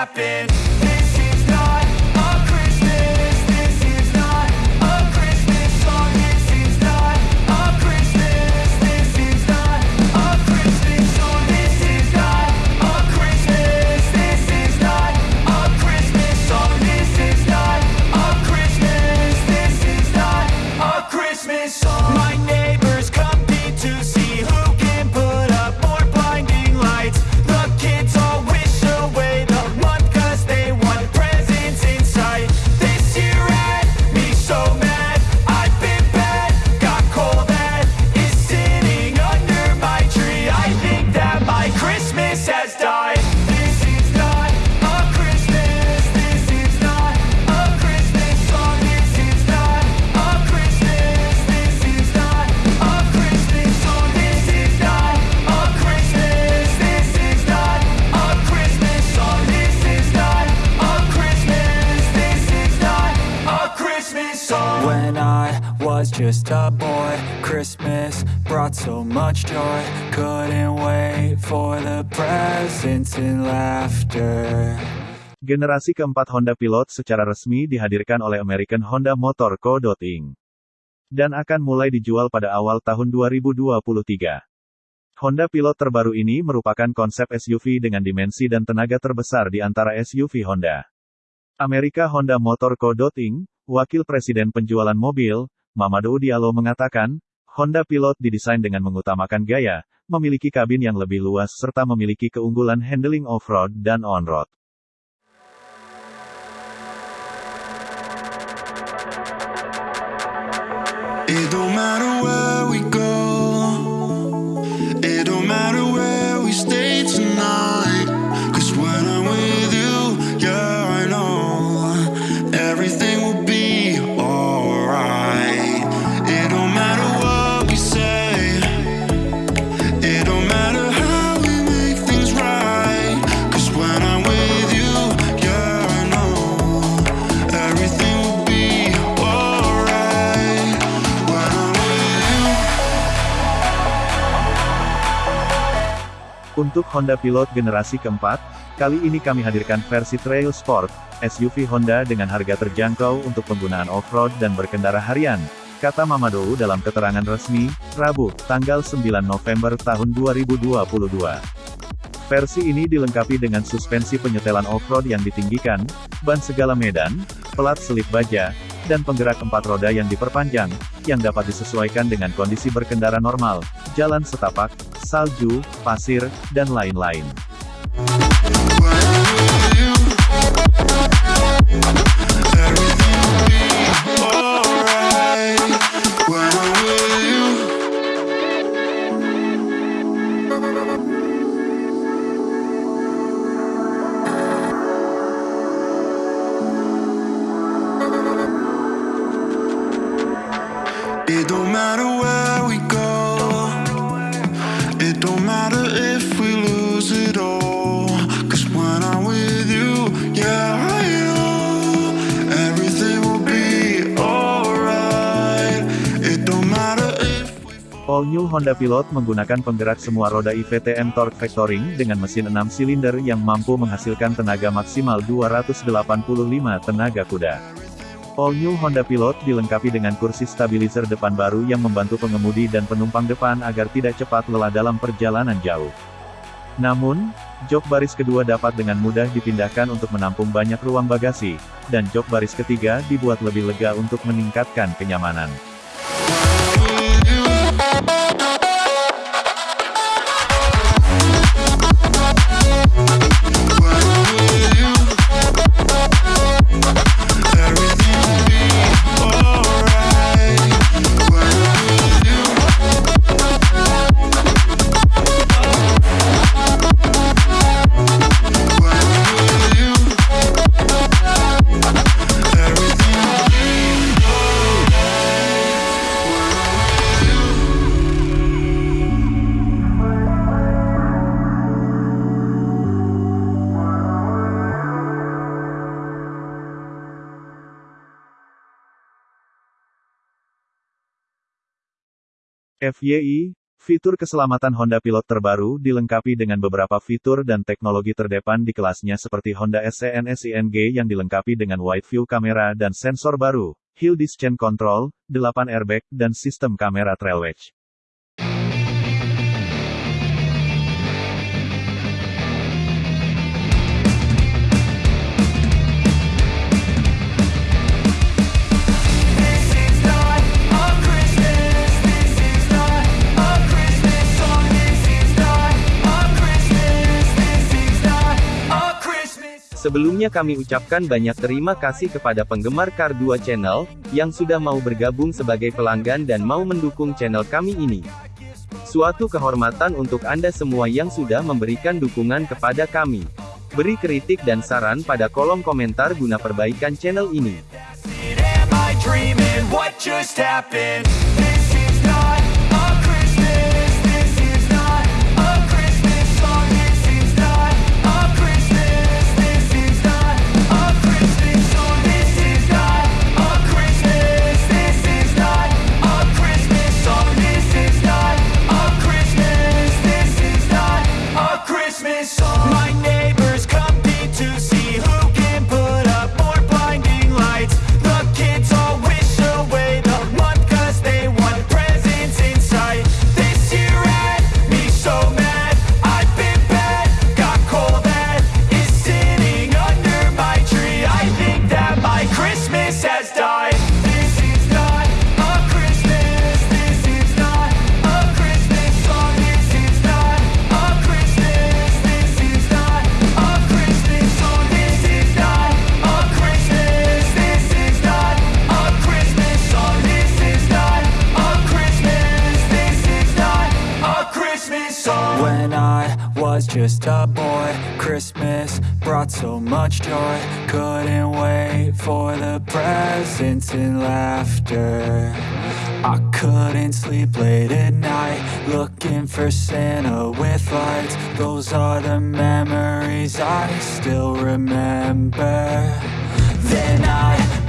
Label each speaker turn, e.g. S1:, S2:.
S1: happen. Just a boy Christmas brought so much joy Couldn't wait for the presents and laughter
S2: Generasi keempat Honda Pilot secara resmi dihadirkan oleh American Honda Motor Co. Inc. Dan akan mulai dijual pada awal tahun 2023. Honda Pilot terbaru ini merupakan konsep SUV dengan dimensi dan tenaga terbesar di antara SUV Honda. Amerika Honda Motor Co. Inc., Wakil Presiden Penjualan Mobil, Mamadou Diallo mengatakan, Honda Pilot didesain dengan mengutamakan gaya, memiliki kabin yang lebih luas serta memiliki keunggulan handling off-road dan on-road. Untuk Honda Pilot generasi keempat, kali ini kami hadirkan versi Trail Sport, SUV Honda dengan harga terjangkau untuk penggunaan off-road dan berkendara harian, kata Mamadou dalam keterangan resmi, Rabu, tanggal 9 November tahun 2022. Versi ini dilengkapi dengan suspensi penyetelan off-road yang ditinggikan, ban segala medan, pelat selip baja, dan penggerak empat roda yang diperpanjang, yang dapat disesuaikan dengan kondisi berkendara normal, jalan setapak, salju, pasir, dan lain-lain. New Honda Pilot menggunakan penggerak semua roda IVTM Torque Vectoring dengan mesin 6 silinder yang mampu menghasilkan tenaga maksimal 285 tenaga kuda. All New Honda Pilot dilengkapi dengan kursi stabilizer depan baru yang membantu pengemudi dan penumpang depan agar tidak cepat lelah dalam perjalanan jauh. Namun, jok baris kedua dapat dengan mudah dipindahkan untuk menampung banyak ruang bagasi, dan jok baris ketiga dibuat lebih lega untuk meningkatkan kenyamanan. FYI, fitur keselamatan Honda Pilot terbaru dilengkapi dengan beberapa fitur dan teknologi terdepan di kelasnya seperti Honda SCN SING yang dilengkapi dengan wide view kamera dan sensor baru, Hill Descent Control, 8 airbag, dan sistem kamera trail wedge.
S3: Sebelumnya kami ucapkan banyak terima kasih kepada penggemar Kar 2 Channel, yang sudah mau bergabung sebagai pelanggan dan mau mendukung channel kami ini. Suatu kehormatan untuk Anda semua yang sudah memberikan dukungan kepada kami. Beri kritik dan saran pada kolom komentar guna perbaikan channel ini.
S1: só. Just a boy. Christmas brought so much joy. Couldn't wait for the presents and laughter. I couldn't sleep late at night, looking for Santa with lights. Those are the memories I still remember. Then I